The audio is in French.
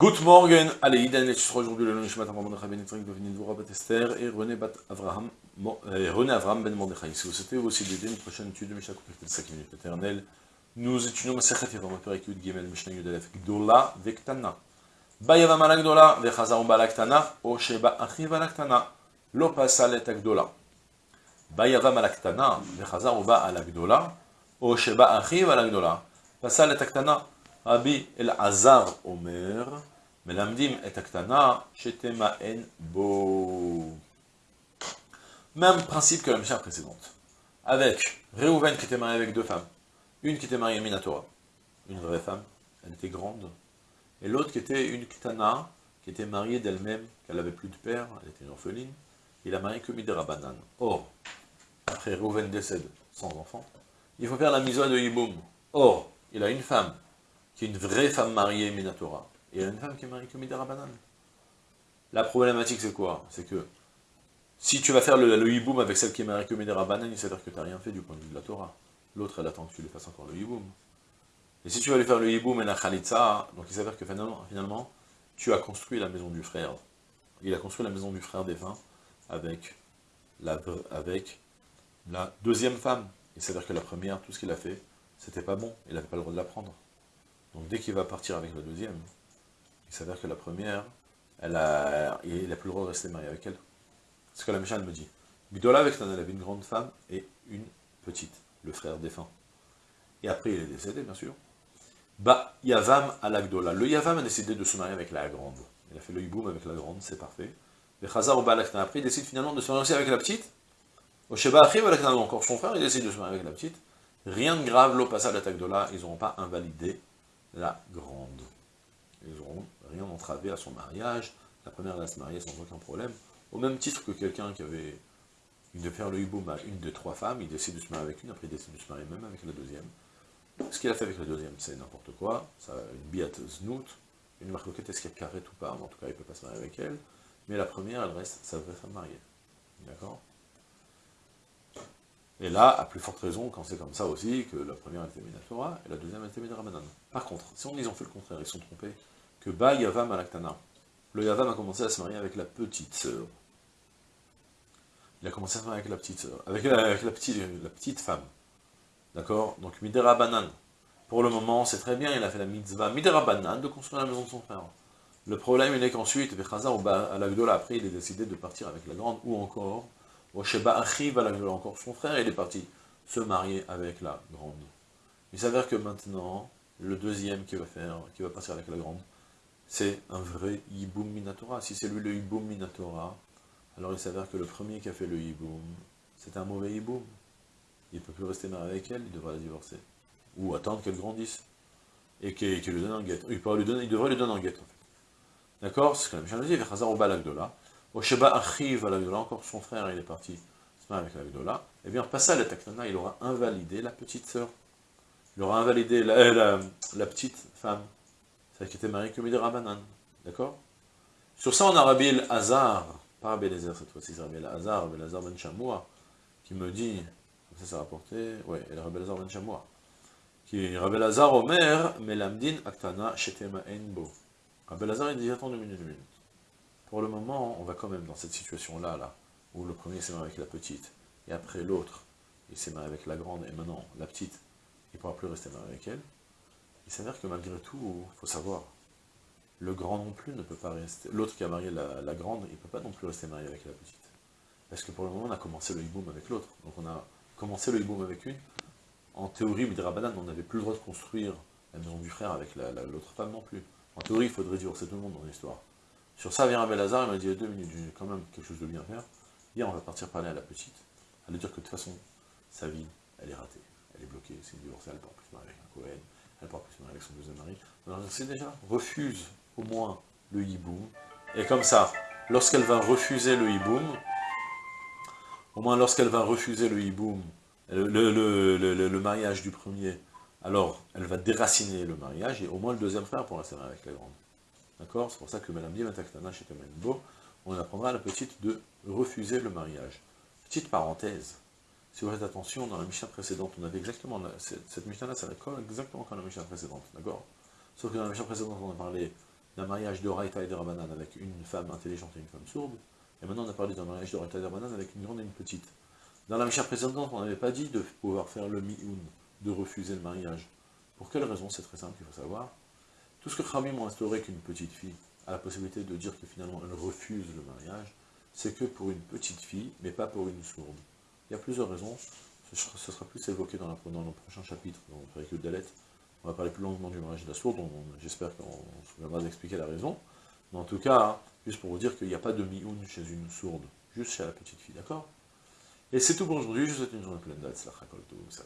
Good morning, allez, Idan et aujourd'hui le Nishmat Ramon Ben Yitzhak de Dvora Bat Esther et René Bat Avraham, euh, René Avram Ben Mordechai. Si vous souhaitez aussi d'aider une prochaine étude de Mishnah complète de 5 minutes éternelles, nous étudions Masechet Yavam Perek Yud Gimel Mishnah Yud Alef Gdola Vektana. Bayavam ala Gdola Vechazar Ba Laktana O Sheba Achiv ala Ktana Lo Pasal et Gdola. Bayavam ala Ktana Vechazar Ba ala Gdola O Achiv ala Gdola. Pasal et Ktana Rabbi El Azar Omer, Et Aktana, Shetema En Bo. Même principe que la Mishnah précédente. Avec Reuven qui était marié avec deux femmes. Une qui était mariée à Minatora, une vraie femme, elle était grande. Et l'autre qui était une Ktana, qui était mariée d'elle-même, qu'elle n'avait plus de père, elle était une orpheline. Il a marié que Midera Banan. Or, après Reuven décède sans enfant, il faut faire la mise de Yiboum. Or, il a une femme qui est une vraie femme mariée Minatora, et une femme qui est mariée comme Midara Banane. La problématique, c'est quoi? C'est que, si tu vas faire le, hiboum avec celle qui est mariée comme il s'avère que tu n'as rien fait du point de vue de la Torah. L'autre, elle attend que tu lui fasses encore le hiboum. Et si tu vas lui faire le hiboum et la khalitza, donc il s'avère que finalement, finalement, tu as construit la maison du frère. Il a construit la maison du frère défunt avec la, avec la deuxième femme. Il s'avère que la première, tout ce qu'il a fait, c'était pas bon, il n'avait pas le droit de la prendre. Donc dès qu'il va partir avec la deuxième, il s'avère que la première, elle a, il n'a plus le droit de rester marié avec elle. C'est ce que la méchante me dit. Gdola avec elle avait une grande femme et une petite, le frère défunt. Et après il est décédé, bien sûr. Bah, Yavam à la Gdola. Le Yavam a décidé de se marier avec la grande. Il a fait le hiboum avec la grande, c'est parfait. Le Chazar au après il décide finalement de se marier avec la petite. Au Sheba Achiv, encore son frère, il décide de se marier avec la petite. Rien de grave, l'eau passe à la Gdola, ils n'auront pas invalidé la grande. Ils n'auront rien entravé à son mariage. La première, elle a se marier sans aucun problème. Au même titre que quelqu'un qui avait de faire le hiboum à une de trois femmes, il décide de se marier avec une, après il décide de se marier même avec la deuxième. Ce qu'il a fait avec la deuxième, c'est n'importe quoi. Une biate znout, une marcoquette, est-ce qu'elle carrette ou pas En tout cas, il ne peut pas se marier avec elle. Mais la première, elle reste sa vraie femme mariée. D'accord? Et là, à plus forte raison, quand c'est comme ça aussi, que la première était Minatora, et la deuxième était Midrabanan. Par contre, si on, ils ont fait le contraire, ils sont trompés, que Ba Yavam Alaktana, le Yavam a commencé à se marier avec la petite sœur. Il a commencé à se marier avec la petite sœur, avec, la, petite, la petite femme. D'accord? Donc Midera Banan. Pour le moment, c'est très bien, il a fait la mitzvah Midera Banan de construire la maison de son frère. Le problème, il est qu'ensuite, ou à la après, il est décidé de partir avec la grande, ou encore, Sheba arrive à encore son frère, il est parti se marier avec la grande. Il s'avère que maintenant, le deuxième qui va faire, qui va passer avec la grande, c'est un vrai Yiboum Minatora. Si c'est lui le Yiboum Minatora, alors il s'avère que le premier qui a fait le Yiboum, c'est un mauvais Yiboum. Il ne peut plus rester marié avec elle, il devra la divorcer. Ou attendre qu'elle grandisse. Et qu'il lui donne un guet. Il, donner, il devrait lui donner un guet, en fait. D'accord? C'est ce que la Mishnah dit, Vechazar Balagdola. Osheba Achiv à la encore son frère, il est parti se avec la Gdola, et eh bien, en à la Taknana, il aura invalidé la petite sœur. Il aura invalidé la, petite femme, celle qui était mariée que Midera Banan. D'accord? Sur ça, on a Rabbi El Hazar, pas Rabbi Elazar cette fois-ci, c'est Rabbi El Hazar, Rabbi Ben Chamoua, qui me dit, ça c'est rapporté, ouais, et Rabbi Elazar Ben Chamoua, qui Rabbi Elazar Omer, Melamdin Aktana Shetema Enbo. Rabbi Elazar, il dit, attends deux minutes, deux minutes. Pour le moment, on va quand même dans cette situation-là, là, où le premier s'est marié avec la petite, et après l'autre, il s'est marié avec la grande, et maintenant, la petite, il ne pourra plus rester marié avec elle. Il s'avère que malgré tout, il faut savoir, le grand non plus ne peut pas rester, l'autre qui a marié la, grande, il ne peut pas non plus rester marié avec la petite. Parce que pour le moment, on a commencé le hiboum avec l'autre. Donc on a commencé le hiboum avec une. En théorie, Midrabanan, on n'avait plus le droit de construire la maison du frère avec l'autre femme non plus. En théorie, il faudrait divorcer tout le monde dans l'histoire. Sur ça vient Abelazar, il m'a dit, deux minutes, j'ai quand même quelque chose de bien faire. Hier, on va partir parler à la petite. Elle va dire que de toute façon, sa vie, elle est ratée. Elle est bloquée, c'est une divorcée, elle ne pourra plus marier avec un Cohen, elle pourra plus se marier avec son deuxième mari. Alors, c'est déjà, refuse au moins le hiboum. Et comme ça, lorsqu'elle va refuser le hiboum, au moins lorsqu'elle va refuser le hiboum, le, mariage du premier, alors elle va déraciner le mariage, et au moins le deuxième frère pourra se marier avec la grande. D'accord? C'est pour ça que Madame Diemataktana chez Temenbo, on apprendra à la petite de refuser le mariage. Petite parenthèse, si vous faites attention, dans la Mishnah précédente, on avait exactement, cette Mishnah-là, ça colle exactement comme la Mishnah précédente, d'accord? Sauf que dans la Mishnah précédente, on a parlé d'un mariage de Raïta et de Rabanan avec une femme intelligente et une femme sourde, et maintenant on a parlé d'un mariage de Raïta et de Rabanan avec une grande et une petite. Dans la Mishnah précédente, on n'avait pas dit de pouvoir faire le mi'un, de refuser le mariage. Pour quelle raison? C'est très simple, il faut savoir. Tout ce que Khamim ont instauré qu'une petite fille a la possibilité de dire que finalement elle refuse le mariage, c'est que pour une petite fille, mais pas pour une sourde. Il y a plusieurs raisons, ce sera plus évoqué dans, la, dans le prochain chapitre, dans le de Dalet. On va parler plus longuement du mariage la sourde, j'espère qu'on se souviendra d'expliquer la raison. Mais en tout cas, juste pour vous dire qu'il n'y a pas de mi-un chez une sourde, juste chez la petite fille, d'accord? Et c'est tout pour aujourd'hui, je vous souhaite une journée pleine d'Atzlach, tout ça.